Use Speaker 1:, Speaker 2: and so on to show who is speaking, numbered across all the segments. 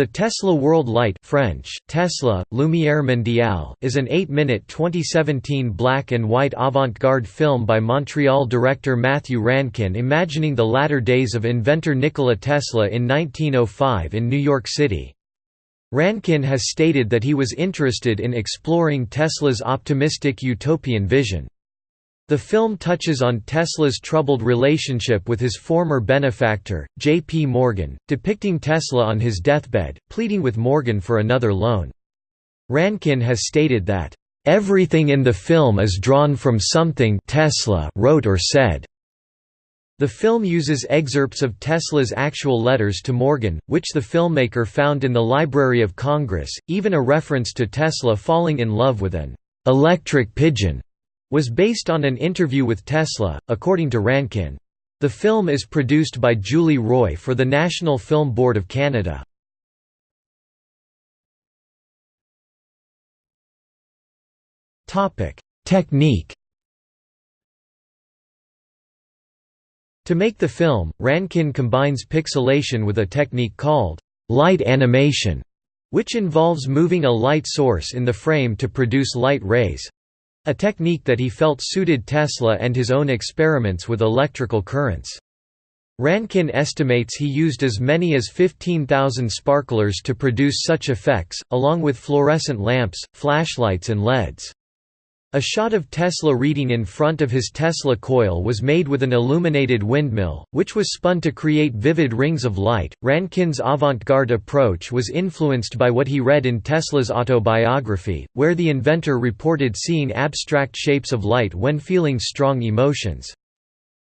Speaker 1: The Tesla World Light French, Tesla, Lumière Mondiale is an 8-minute 2017 black and white avant-garde film by Montreal director Matthew Rankin imagining the latter days of inventor Nikola Tesla in 1905 in New York City. Rankin has stated that he was interested in exploring Tesla's optimistic utopian vision. The film touches on Tesla's troubled relationship with his former benefactor, J. P. Morgan, depicting Tesla on his deathbed, pleading with Morgan for another loan. Rankin has stated that, "...everything in the film is drawn from something Tesla wrote or said." The film uses excerpts of Tesla's actual letters to Morgan, which the filmmaker found in the Library of Congress, even a reference to Tesla falling in love with an "...electric pigeon." Was based on an interview with Tesla, according to Rankin. The film is produced by Julie Roy for the National Film Board of Canada. Technique To make the film, Rankin combines pixelation with a technique called light animation, which involves moving a light source in the frame to produce light rays. A technique that he felt suited Tesla and his own experiments with electrical currents. Rankin estimates he used as many as 15,000 sparklers to produce such effects, along with fluorescent lamps, flashlights and LEDs. A shot of Tesla reading in front of his Tesla coil was made with an illuminated windmill, which was spun to create vivid rings of light. Rankin's avant garde approach was influenced by what he read in Tesla's autobiography, where the inventor reported seeing abstract shapes of light when feeling strong emotions.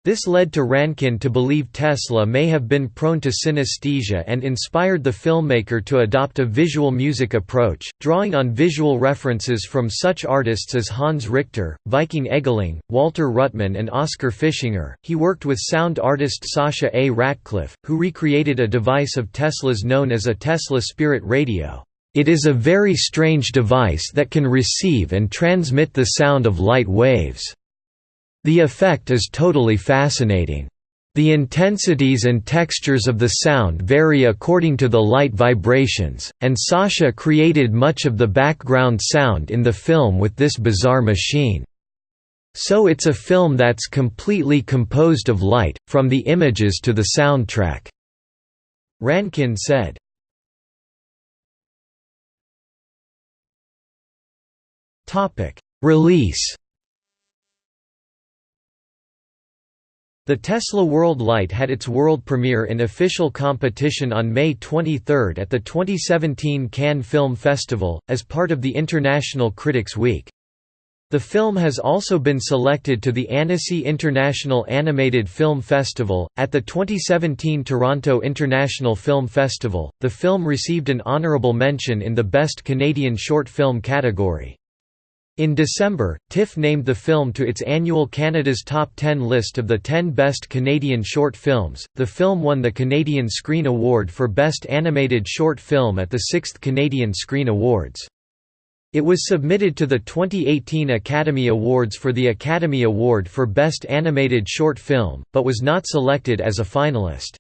Speaker 1: This led to Rankin to believe Tesla may have been prone to synesthesia and inspired the filmmaker to adopt a visual music approach, drawing on visual references from such artists as Hans Richter, Viking Eggeling, Walter Ruttmann, and Oskar Fischinger. He worked with sound artist Sasha A. Ratcliffe, who recreated a device of Tesla's known as a Tesla Spirit Radio. It is a very strange device that can receive and transmit the sound of light waves. The effect is totally fascinating. The intensities and textures of the sound vary according to the light vibrations, and Sasha created much of the background sound in the film with this bizarre machine. So it's a film that's completely composed of light, from the images to the soundtrack." Rankin said. Release The Tesla World Light had its world premiere in official competition on May 23 at the 2017 Cannes Film Festival, as part of the International Critics Week. The film has also been selected to the Annecy International Animated Film Festival. At the 2017 Toronto International Film Festival, the film received an honourable mention in the Best Canadian Short Film category. In December, TIFF named the film to its annual Canada's Top 10 list of the 10 best Canadian short films. The film won the Canadian Screen Award for Best Animated Short Film at the 6th Canadian Screen Awards. It was submitted to the 2018 Academy Awards for the Academy Award for Best Animated Short Film, but was not selected as a finalist.